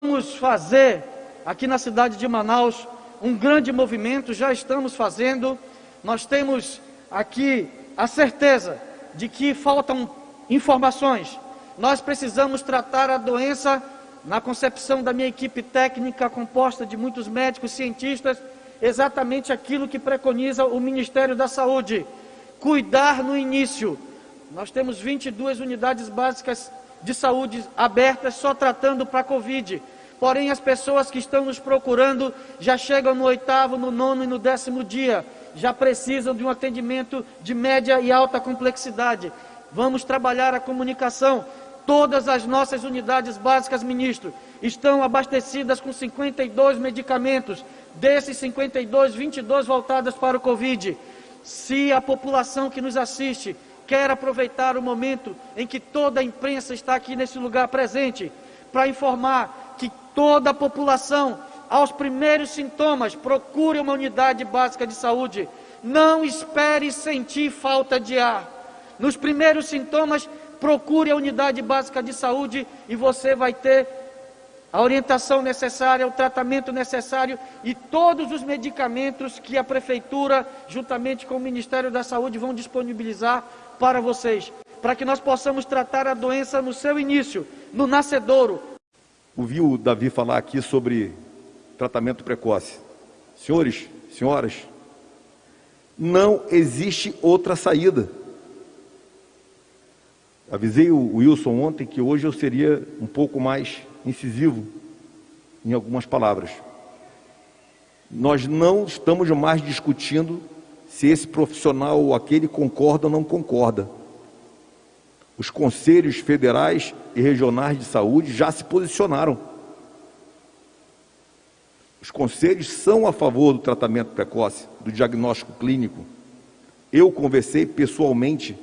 Vamos fazer aqui na cidade de Manaus um grande movimento, já estamos fazendo. Nós temos aqui a certeza de que faltam informações. Nós precisamos tratar a doença na concepção da minha equipe técnica, composta de muitos médicos, cientistas, exatamente aquilo que preconiza o Ministério da Saúde: cuidar no início. Nós temos 22 unidades básicas de saúde abertas só tratando para a Covid. Porém, as pessoas que estão nos procurando já chegam no oitavo, no nono e no décimo dia. Já precisam de um atendimento de média e alta complexidade. Vamos trabalhar a comunicação. Todas as nossas unidades básicas, ministro, estão abastecidas com 52 medicamentos. Desses 52, 22 voltadas para o Covid. Se a população que nos assiste quer aproveitar o momento em que toda a imprensa está aqui nesse lugar presente para informar que toda a população, aos primeiros sintomas, procure uma unidade básica de saúde. Não espere sentir falta de ar. Nos primeiros sintomas, procure a unidade básica de saúde e você vai ter a orientação necessária, o tratamento necessário e todos os medicamentos que a Prefeitura, juntamente com o Ministério da Saúde, vão disponibilizar para vocês, para que nós possamos tratar a doença no seu início, no nascedouro. Ouvi o Davi falar aqui sobre tratamento precoce. Senhores, senhoras, não existe outra saída. Avisei o Wilson ontem que hoje eu seria um pouco mais incisivo em algumas palavras. Nós não estamos mais discutindo se esse profissional ou aquele concorda ou não concorda. Os conselhos federais e regionais de saúde já se posicionaram. Os conselhos são a favor do tratamento precoce, do diagnóstico clínico. Eu conversei pessoalmente,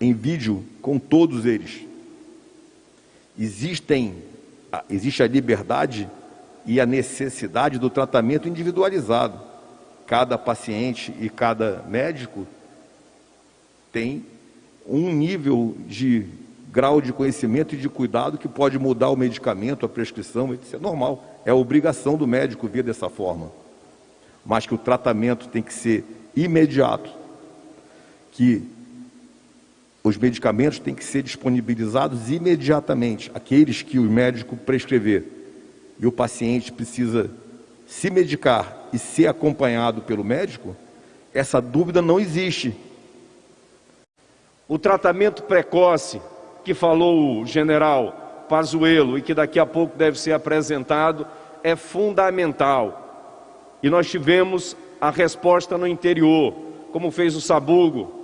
em vídeo, com todos eles. Existem, existe a liberdade e a necessidade do tratamento individualizado. Cada paciente e cada médico tem um nível de grau de conhecimento e de cuidado que pode mudar o medicamento, a prescrição, isso é normal, é obrigação do médico ver dessa forma. Mas que o tratamento tem que ser imediato, que os medicamentos têm que ser disponibilizados imediatamente, aqueles que o médico prescrever. E o paciente precisa se medicar e ser acompanhado pelo médico, essa dúvida não existe. O tratamento precoce que falou o general Pazuello e que daqui a pouco deve ser apresentado é fundamental. E nós tivemos a resposta no interior, como fez o Sabugo,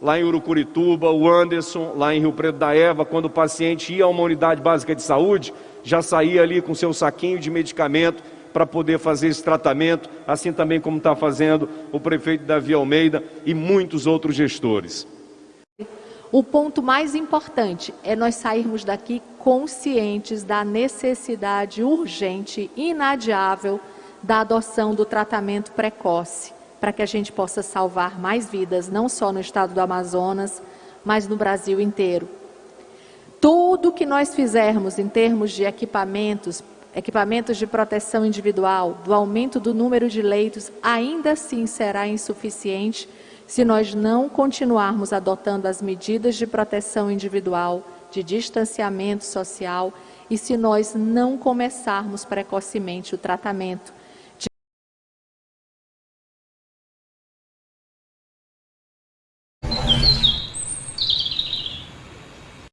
lá em Urucurituba, o Anderson, lá em Rio Preto da Eva, quando o paciente ia a uma unidade básica de saúde, já saía ali com seu saquinho de medicamento para poder fazer esse tratamento, assim também como está fazendo o prefeito Davi Almeida e muitos outros gestores. O ponto mais importante é nós sairmos daqui conscientes da necessidade urgente, inadiável, da adoção do tratamento precoce, para que a gente possa salvar mais vidas, não só no estado do Amazonas, mas no Brasil inteiro. Tudo que nós fizermos em termos de equipamentos equipamentos de proteção individual, do aumento do número de leitos, ainda assim será insuficiente se nós não continuarmos adotando as medidas de proteção individual, de distanciamento social e se nós não começarmos precocemente o tratamento.